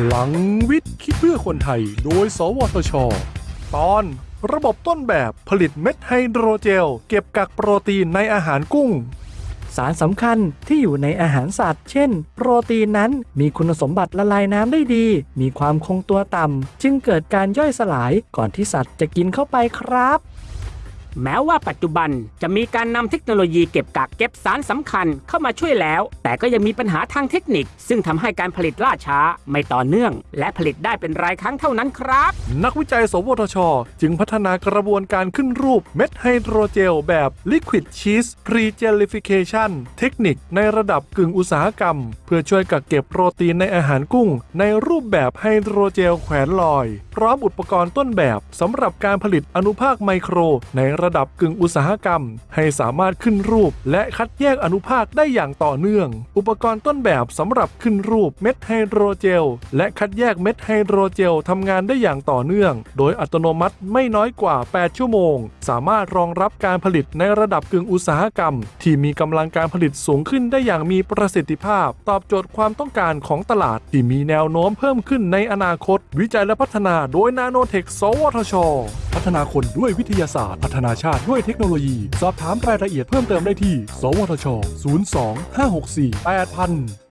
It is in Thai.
พลังวิทย์คิดเพื่อคนไทย โดย สวทช ตอน ระบบต้นแบบผลิตเม็ดไฮโดรเจล เก็บกักโปรตีนในอาหารกุ้ง สารสำคัญที่อยู่ในอาหารสัตว์ เช่น โปรตีนนั้นมีคุณสมบัติละลายน้ำได้ดี มีความคงตัวต่ำจึงเกิดการย่อยสลายก่อนที่สัตว์จะกินเข้าไปครับ แม้ว่าปัจจุบันจะมีการนำเทคโนโลยีเก็บกักเก็บสารสำคัญเข้ามาช่วยแล้ว แต่ก็ยังมีปัญหาทางเทคนิค ซึ่งทำให้การผลิตล่าช้าไม่ต่อเนื่อง และผลิตได้เป็นรายครั้งเท่านั้นครับ นักวิจัย สวทช จึงพัฒนากระบวนการขึ้นรูปเม็ดไฮโดรเจลแบบ Liquid Cheese Pregelification เทคนิคในระดับกึ่งอุตสาหกรรม เพื่อช่วยกักเก็บโปรตีนในอาหารกุ้ง ในรูปแบบไฮโดรเจลแขวนลอย พร้อมอุปกรณ์ต้นแบบสำหรับการผลิตอนุภาคไมโครในระระดับกึ่งอุตสาหกรรม ให้สามารถขึ้นรูป และคัดแยกอนุภาคได้อย่างต่อเนื่อง อุปกรณ์ต้นแบบสำหรับขึ้นรูปเม็ดไฮโดรเจล และคัดแยกเม็ดไฮโดรเจลทำงานได้อย่างต่อเนื่อง โดยอัตโนมัติไม่น้อยกว่า 8 ชั่วโมง สามารถรองรับการผลิตในระดับกึ่งอุตสาหกรรม ที่มีกำลังการผลิตสูงขึ้นได้อย่างมีประสิทธิภาพ ตอบโจทย์ความต้องการของตลาด ที่มีแนวโน้มเพิ่มขึ้นในอนาคต วิจัยและพัฒนาโดยนาโนเทค สวทช พัฒนาคนด้วยวิทยาศาสตร์ พัฒนาชาติด้วยเทคโนโลยี สอบถามรายละเอียดเพิ่มเติมได้ที่ สวทช 02 564 8000